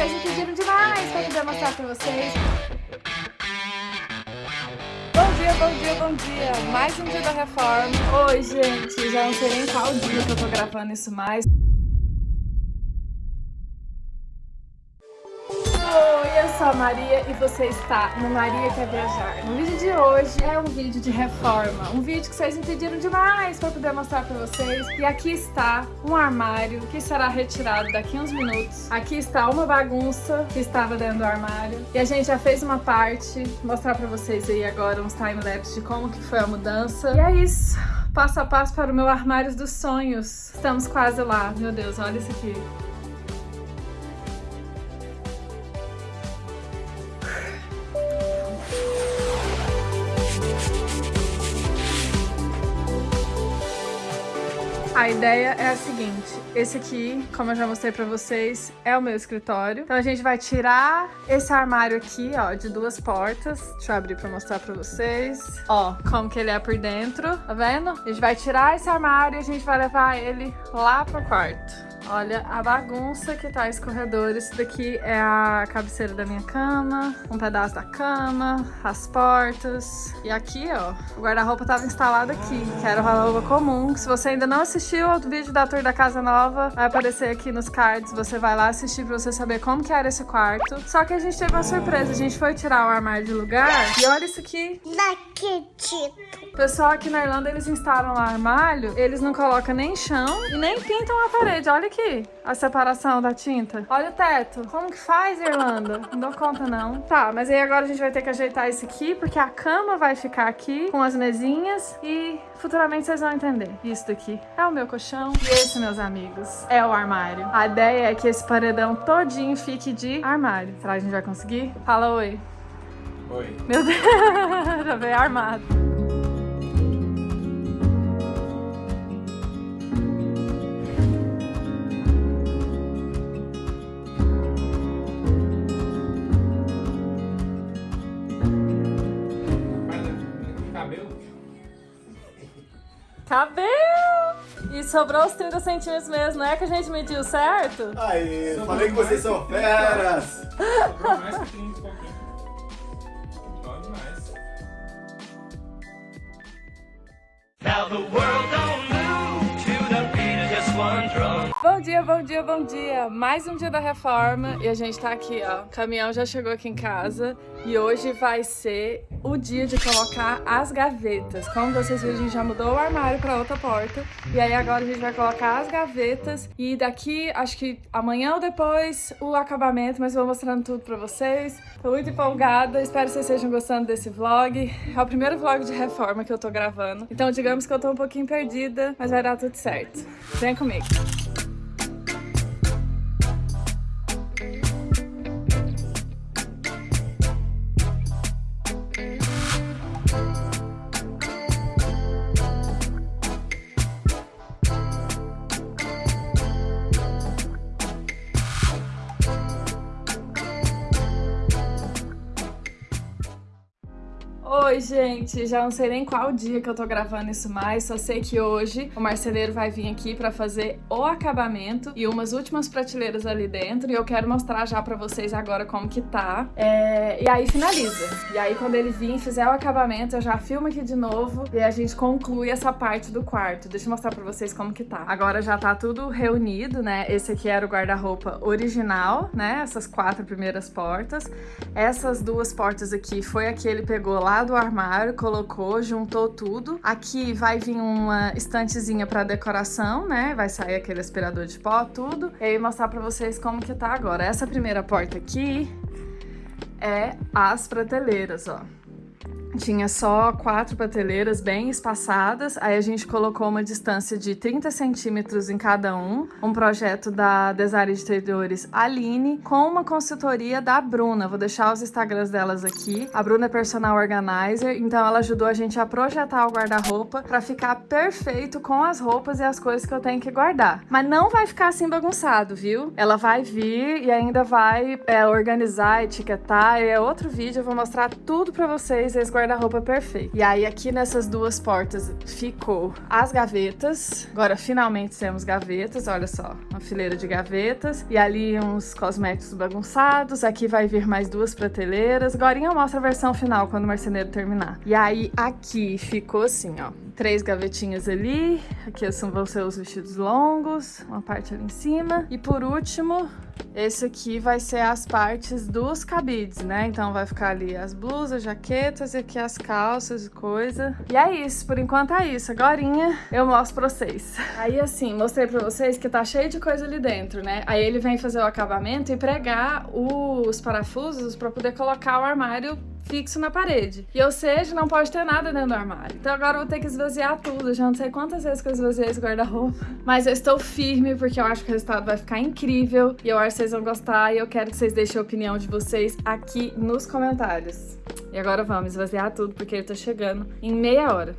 vocês me pediram demais pra poder mostrar pra vocês. Bom dia, bom dia, bom dia! Mais um dia da reforma. Oi, gente, já não sei nem qual dia que eu tô gravando isso mais. Sou a Maria e você está no Maria Quer Viajar. No vídeo de hoje é um vídeo de reforma, um vídeo que vocês me pediram demais para poder mostrar para vocês. E aqui está um armário que será retirado daqui a uns minutos. Aqui está uma bagunça que estava dentro do armário. E a gente já fez uma parte, mostrar para vocês aí agora uns time-lapse de como que foi a mudança. E é isso passo a passo para o meu armário dos sonhos. Estamos quase lá. Meu Deus, olha isso aqui. A ideia é a seguinte, esse aqui, como eu já mostrei pra vocês, é o meu escritório. Então a gente vai tirar esse armário aqui, ó, de duas portas. Deixa eu abrir pra mostrar pra vocês. Ó, como que ele é por dentro, tá vendo? A gente vai tirar esse armário e a gente vai levar ele lá pro quarto. Olha a bagunça que tá esse corredor. Isso daqui é a cabeceira da minha cama, um pedaço da cama, as portas. E aqui, ó, o guarda-roupa tava instalado aqui, que era o guarda-roupa comum. Se você ainda não assistiu ao vídeo da tour da casa nova, vai aparecer aqui nos cards. Você vai lá assistir pra você saber como que era esse quarto. Só que a gente teve uma surpresa. A gente foi tirar o armário de lugar e olha isso aqui. Não acredito. O pessoal aqui na Irlanda, eles instalam o armário, eles não colocam nem chão e nem pintam a parede. Olha aqui a separação da tinta. Olha o teto. Como que faz, Irlanda? Não dou conta, não. Tá, mas aí agora a gente vai ter que ajeitar isso aqui, porque a cama vai ficar aqui com as mesinhas e futuramente vocês vão entender. Isso daqui é o meu colchão e esse, meus amigos, é o armário. A ideia é que esse paredão todinho fique de armário. Será que a gente vai conseguir? Fala oi. Oi. Meu Deus, já veio armado. Sobrou os 30 centímetros mesmo, não é que a gente mediu certo? Aí, sobrou falei que vocês são feras! Sobrou mais que 30 pouquinho. Bom demais. Now the world dia, bom dia, bom dia! Mais um dia da reforma e a gente tá aqui, ó. O caminhão já chegou aqui em casa e hoje vai ser o dia de colocar as gavetas. Como vocês viram, a gente já mudou o armário para outra porta. E aí agora a gente vai colocar as gavetas. E daqui, acho que amanhã ou depois, o acabamento. Mas vou mostrando tudo para vocês. Tô muito empolgada. Espero que vocês estejam gostando desse vlog. É o primeiro vlog de reforma que eu tô gravando. Então digamos que eu tô um pouquinho perdida, mas vai dar tudo certo. Vem comigo. Oi, gente! Já não sei nem qual dia que eu tô gravando isso mais, só sei que hoje o marceneiro vai vir aqui pra fazer o acabamento e umas últimas prateleiras ali dentro e eu quero mostrar já pra vocês agora como que tá. É... E aí finaliza. E aí quando ele vir e fizer o acabamento, eu já filmo aqui de novo e a gente conclui essa parte do quarto. Deixa eu mostrar pra vocês como que tá. Agora já tá tudo reunido, né? Esse aqui era o guarda-roupa original, né? Essas quatro primeiras portas. Essas duas portas aqui foi a que ele pegou lá do armário, colocou, juntou tudo. Aqui vai vir uma estantezinha para decoração, né? Vai sair aquele aspirador de pó, tudo. E aí mostrar para vocês como que tá agora. Essa primeira porta aqui é as prateleiras, ó. Tinha só quatro prateleiras bem espaçadas, aí a gente colocou uma distância de 30 centímetros em cada um, um projeto da design de interiores Aline, com uma consultoria da Bruna. Vou deixar os Instagrams delas aqui. A Bruna é personal organizer, então ela ajudou a gente a projetar o guarda-roupa para ficar perfeito com as roupas e as coisas que eu tenho que guardar. Mas não vai ficar assim bagunçado, viu? Ela vai vir e ainda vai é, organizar, etiquetar, é outro vídeo, eu vou mostrar tudo para vocês, eles guarda-roupa perfeito. E aí aqui nessas duas portas ficou as gavetas. Agora finalmente temos gavetas, olha só, uma fileira de gavetas. E ali uns cosméticos bagunçados. Aqui vai vir mais duas prateleiras. Agora eu mostro a versão final quando o marceneiro terminar. E aí aqui ficou assim, ó. Três gavetinhas ali. Aqui vão ser os vestidos longos. Uma parte ali em cima. E por último, esse aqui vai ser as partes dos cabides, né? Então vai ficar ali as blusas, jaquetas e aqui as calças e coisa. E é isso, por enquanto é isso. Agora eu mostro pra vocês. Aí assim, mostrei pra vocês que tá cheio de coisa ali dentro, né? Aí ele vem fazer o acabamento e pregar os parafusos pra poder colocar o armário fixo na parede. E ou seja, não pode ter nada dentro do armário. Então agora eu vou ter que esvaziar tudo. Já não sei quantas vezes que eu esvaziei esse guarda-roupa. Mas eu estou firme porque eu acho que o resultado vai ficar incrível. E eu acho que vocês vão gostar. E eu quero que vocês deixem a opinião de vocês aqui nos comentários. E agora vamos esvaziar tudo porque ele tá chegando em meia hora.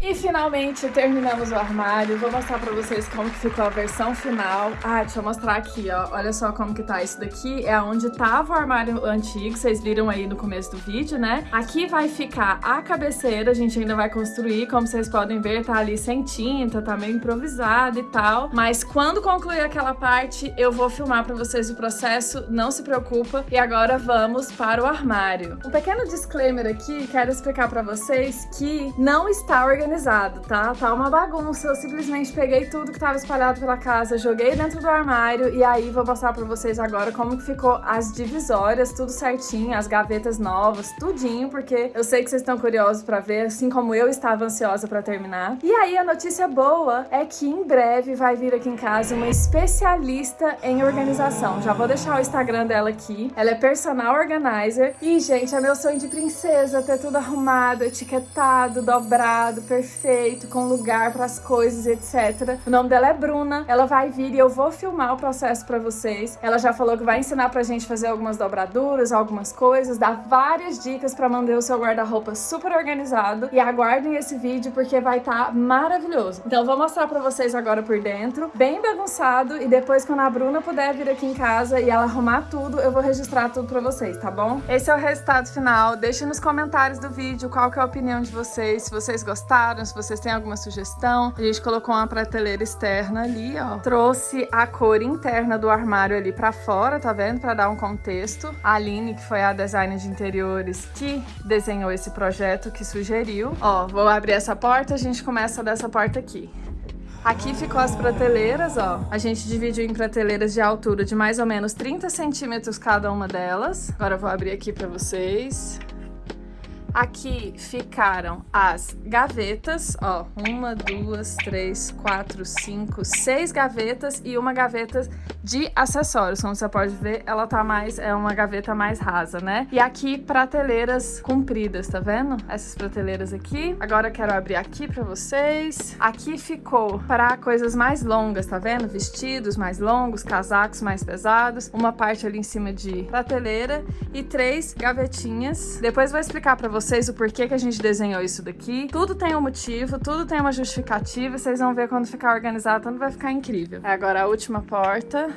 E finalmente terminamos o armário. Vou mostrar pra vocês como que ficou a versão final. Ah, deixa eu mostrar aqui, ó. Olha só como que tá. Isso daqui é onde tava o armário antigo, vocês viram aí no começo do vídeo, né? Aqui vai ficar a cabeceira, a gente ainda vai construir. Como vocês podem ver, tá ali sem tinta, tá meio improvisado e tal. Mas quando concluir aquela parte, eu vou filmar pra vocês o processo, não se preocupa. E agora vamos para o armário. Um pequeno disclaimer aqui, quero explicar pra vocês que não está organizado organizado, tá? Tá uma bagunça. Eu simplesmente peguei tudo que tava espalhado pela casa, joguei dentro do armário e aí vou mostrar pra vocês agora como que ficou as divisórias, tudo certinho, as gavetas novas, tudinho, porque eu sei que vocês estão curiosos pra ver, assim como eu estava ansiosa pra terminar. E aí a notícia boa é que em breve vai vir aqui em casa uma especialista em organização. Já vou deixar o Instagram dela aqui. Ela é personal organizer e, gente, é meu sonho de princesa ter tudo arrumado, etiquetado, dobrado, perfeito perfeito, com lugar para as coisas, etc. O nome dela é Bruna, ela vai vir e eu vou filmar o processo para vocês. Ela já falou que vai ensinar pra gente fazer algumas dobraduras, algumas coisas, dar várias dicas para manter o seu guarda-roupa super organizado. E aguardem esse vídeo porque vai estar tá maravilhoso. Então vou mostrar para vocês agora por dentro, bem bagunçado, e depois quando a Bruna puder vir aqui em casa e ela arrumar tudo, eu vou registrar tudo para vocês, tá bom? Esse é o resultado final. Deixe nos comentários do vídeo qual que é a opinião de vocês, se vocês gostaram, se vocês têm alguma sugestão. A gente colocou uma prateleira externa ali, ó. Trouxe a cor interna do armário ali pra fora, tá vendo? Pra dar um contexto. A Aline, que foi a designer de interiores que desenhou esse projeto, que sugeriu. Ó, vou abrir essa porta, a gente começa dessa porta aqui. Aqui ficou as prateleiras, ó. A gente dividiu em prateleiras de altura de mais ou menos 30 centímetros cada uma delas. Agora eu vou abrir aqui pra vocês. Aqui ficaram as gavetas, ó, uma, duas, três, quatro, cinco, seis gavetas e uma gaveta de acessórios. Como você pode ver, ela tá mais, é uma gaveta mais rasa, né? E aqui prateleiras compridas, tá vendo? Essas prateleiras aqui. Agora eu quero abrir aqui pra vocês. Aqui ficou para coisas mais longas, tá vendo? Vestidos mais longos, casacos mais pesados. Uma parte ali em cima de prateleira e três gavetinhas. Depois vou explicar pra vocês vocês o porquê que a gente desenhou isso daqui. Tudo tem um motivo, tudo tem uma justificativa vocês vão ver quando ficar organizado, tudo vai ficar incrível. Agora a última porta.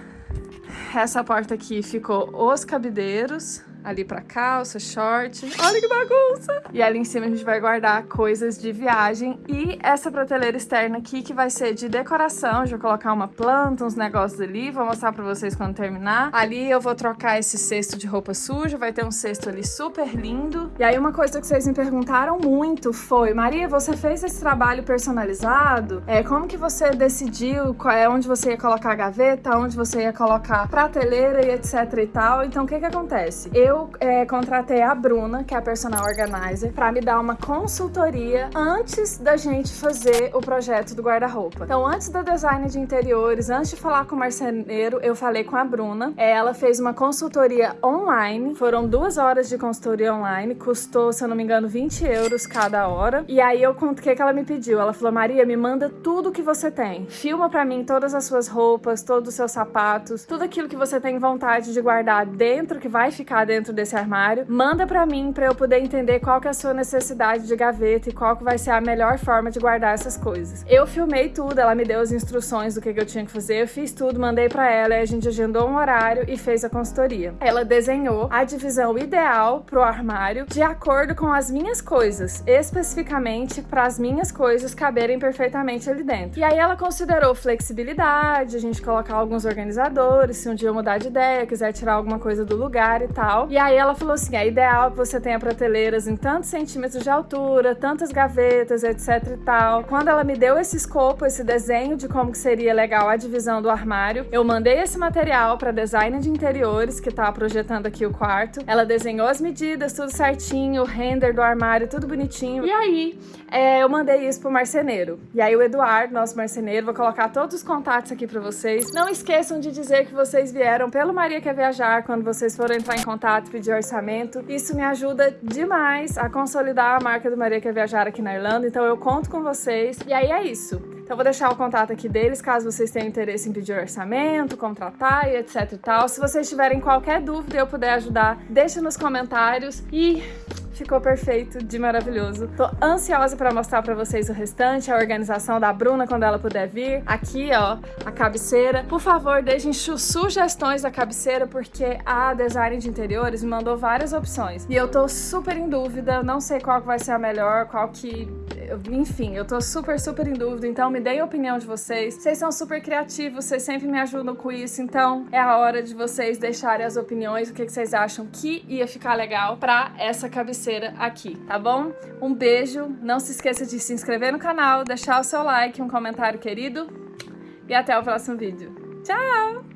Essa porta aqui ficou os cabideiros ali pra calça, short. Olha que bagunça! E ali em cima a gente vai guardar coisas de viagem. E essa prateleira externa aqui, que vai ser de decoração. Já colocar uma planta, uns negócios ali. Vou mostrar pra vocês quando terminar. Ali eu vou trocar esse cesto de roupa suja. Vai ter um cesto ali super lindo. E aí uma coisa que vocês me perguntaram muito foi... Maria, você fez esse trabalho personalizado? É, como que você decidiu qual é onde você ia colocar a gaveta, onde você ia colocar prateleira e etc e tal? Então o que que acontece? Eu eu é, contratei a Bruna, que é a personal organizer, pra me dar uma consultoria antes da gente fazer o projeto do guarda-roupa. Então, antes do design de interiores, antes de falar com o marceneiro, eu falei com a Bruna. Ela fez uma consultoria online, foram duas horas de consultoria online, custou, se eu não me engano, 20 euros cada hora. E aí eu o que, que ela me pediu? Ela falou, Maria, me manda tudo que você tem. Filma pra mim todas as suas roupas, todos os seus sapatos, tudo aquilo que você tem vontade de guardar dentro, que vai ficar dentro desse armário. Manda pra mim pra eu poder entender qual que é a sua necessidade de gaveta e qual que vai ser a melhor forma de guardar essas coisas. Eu filmei tudo, ela me deu as instruções do que, que eu tinha que fazer, eu fiz tudo, mandei pra ela, e a gente agendou um horário e fez a consultoria. Ela desenhou a divisão ideal pro armário de acordo com as minhas coisas, especificamente para as minhas coisas caberem perfeitamente ali dentro. E aí ela considerou flexibilidade, a gente colocar alguns organizadores, se um dia eu mudar de ideia, quiser tirar alguma coisa do lugar e tal. E aí ela falou assim, é ideal que você tenha prateleiras em tantos centímetros de altura, tantas gavetas, etc e tal. Quando ela me deu esse escopo, esse desenho de como que seria legal a divisão do armário, eu mandei esse material para design de interiores, que tá projetando aqui o quarto. Ela desenhou as medidas, tudo certinho, o render do armário, tudo bonitinho. E aí, é, eu mandei isso pro marceneiro. E aí o Eduardo, nosso marceneiro, vou colocar todos os contatos aqui para vocês. Não esqueçam de dizer que vocês vieram pelo Maria Quer Viajar quando vocês forem entrar em contato pedir orçamento. Isso me ajuda demais a consolidar a marca do Maria Quer Viajar aqui na Irlanda, então eu conto com vocês. E aí é isso. Então vou deixar o contato aqui deles, caso vocês tenham interesse em pedir orçamento, contratar e etc e tal. Se vocês tiverem qualquer dúvida e eu puder ajudar, deixa nos comentários e ficou perfeito, de maravilhoso. Tô ansiosa para mostrar para vocês o restante, a organização da Bruna quando ela puder vir. Aqui, ó, a cabeceira. Por favor, deixem sugestões da cabeceira, porque a design de interiores me mandou várias opções. E eu tô super em dúvida, não sei qual vai ser a melhor, qual que enfim, eu tô super, super em dúvida, então me deem a opinião de vocês. Vocês são super criativos, vocês sempre me ajudam com isso, então é a hora de vocês deixarem as opiniões, o que, que vocês acham que ia ficar legal pra essa cabeceira aqui, tá bom? Um beijo, não se esqueça de se inscrever no canal, deixar o seu like, um comentário querido e até o próximo vídeo. Tchau!